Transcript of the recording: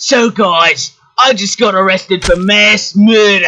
So guys, I just got arrested for mass murder.